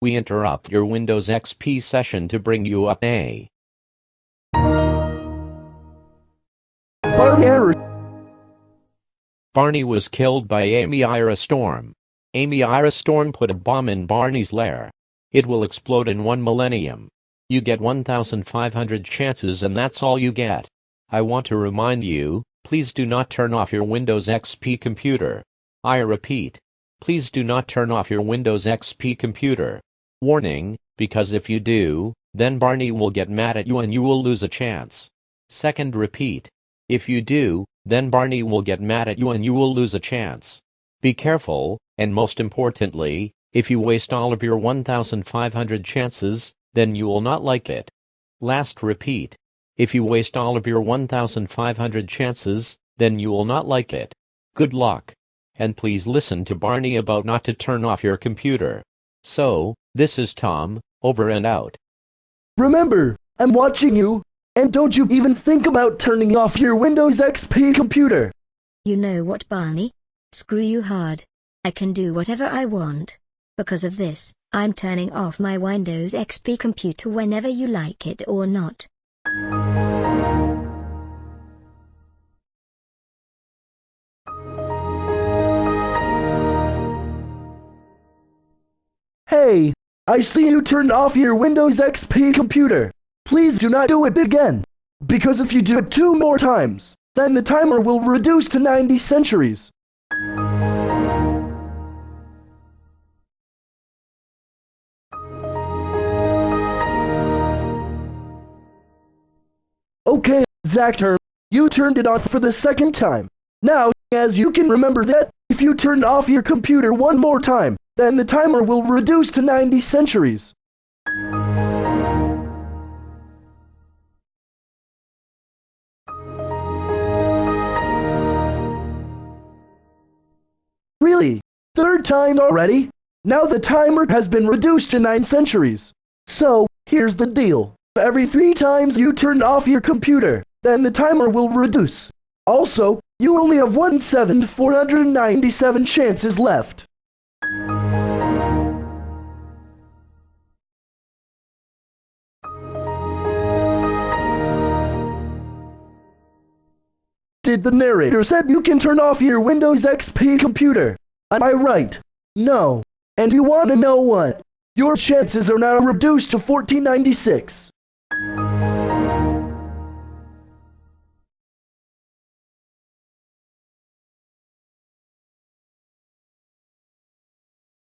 we interrupt your Windows XP session to bring you up a Barney. Barney was killed by Amy Ira Storm. Amy Ira Storm put a bomb in Barney's lair. It will explode in one millennium. You get 1,500 chances and that's all you get. I want to remind you, please do not turn off your Windows XP computer. I repeat, please do not turn off your Windows XP computer. Warning, because if you do, then Barney will get mad at you and you will lose a chance. Second repeat. If you do, then Barney will get mad at you and you will lose a chance. Be careful, and most importantly, if you waste all of your 1,500 chances, then you will not like it. Last repeat. If you waste all of your 1,500 chances, then you will not like it. Good luck. And please listen to Barney about not to turn off your computer. So, this is Tom, over and out. Remember, I'm watching you. And don't you even think about turning off your Windows XP computer. You know what, Barney? Screw you hard. I can do whatever I want. Because of this, I'm turning off my Windows XP computer whenever you like it or not. Hey, I see you turned off your Windows XP computer. Please do not do it again. Because if you do it two more times, then the timer will reduce to 90 centuries. Okay, Zactor, you turned it off for the second time. Now, as you can remember that, if you turn off your computer one more time, then the timer will reduce to 90 centuries. Really? Third time already? Now the timer has been reduced to 9 centuries. So, here's the deal. Every three times you turn off your computer, then the timer will reduce. Also, you only have 1,497 chances left. The narrator said you can turn off your Windows XP computer? Am I right? No. And you want to know what? Your chances are now reduced to 1496.